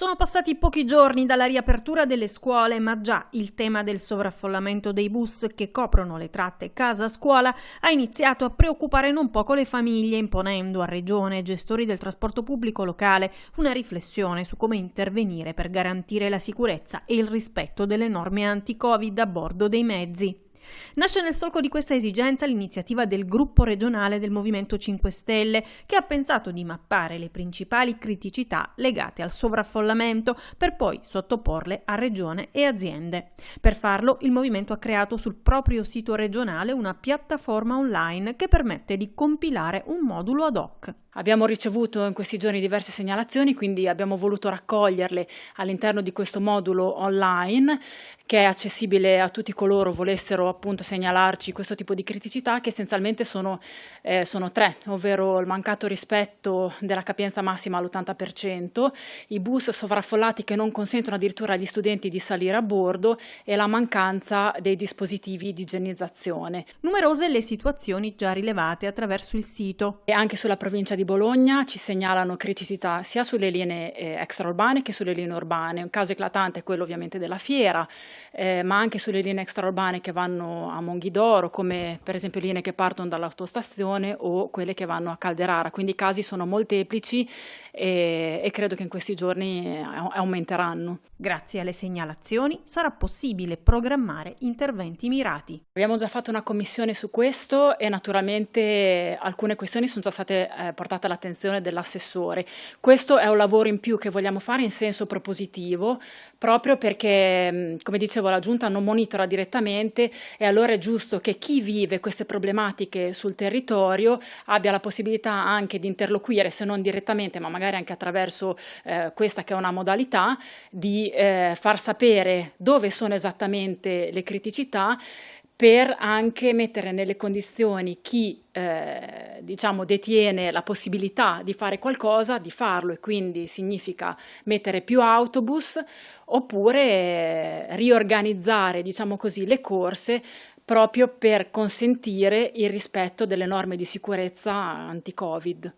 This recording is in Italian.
Sono passati pochi giorni dalla riapertura delle scuole, ma già il tema del sovraffollamento dei bus che coprono le tratte casa-scuola ha iniziato a preoccupare non poco le famiglie, imponendo a Regione e gestori del trasporto pubblico locale una riflessione su come intervenire per garantire la sicurezza e il rispetto delle norme anti-Covid a bordo dei mezzi. Nasce nel solco di questa esigenza l'iniziativa del gruppo regionale del Movimento 5 Stelle che ha pensato di mappare le principali criticità legate al sovraffollamento per poi sottoporle a regione e aziende. Per farlo il movimento ha creato sul proprio sito regionale una piattaforma online che permette di compilare un modulo ad hoc. Abbiamo ricevuto in questi giorni diverse segnalazioni, quindi abbiamo voluto raccoglierle all'interno di questo modulo online che è accessibile a tutti coloro volessero appunto segnalarci questo tipo di criticità che essenzialmente sono, eh, sono tre, ovvero il mancato rispetto della capienza massima all'80%, i bus sovraffollati che non consentono addirittura agli studenti di salire a bordo e la mancanza dei dispositivi di igienizzazione. Numerose le situazioni già rilevate attraverso il sito. E anche sulla provincia di Bologna ci segnalano criticità sia sulle linee eh, extraurbane che sulle linee urbane. Un caso eclatante è quello ovviamente della fiera, eh, ma anche sulle linee extraurbane che vanno a Monghidoro, come per esempio linee che partono dall'autostazione o quelle che vanno a Calderara. Quindi i casi sono molteplici e, e credo che in questi giorni eh, aumenteranno. Grazie alle segnalazioni sarà possibile programmare interventi mirati. Abbiamo già fatto una commissione su questo e naturalmente alcune questioni sono già state eh, portate all'attenzione dell'assessore. Questo è un lavoro in più che vogliamo fare in senso propositivo, proprio perché, come dicevo, la Giunta non monitora direttamente e allora è giusto che chi vive queste problematiche sul territorio abbia la possibilità anche di interloquire, se non direttamente, ma magari anche attraverso eh, questa che è una modalità, di eh, far sapere dove sono esattamente le criticità per anche mettere nelle condizioni chi eh, diciamo, detiene la possibilità di fare qualcosa, di farlo e quindi significa mettere più autobus oppure eh, riorganizzare diciamo così, le corse proprio per consentire il rispetto delle norme di sicurezza anti-Covid.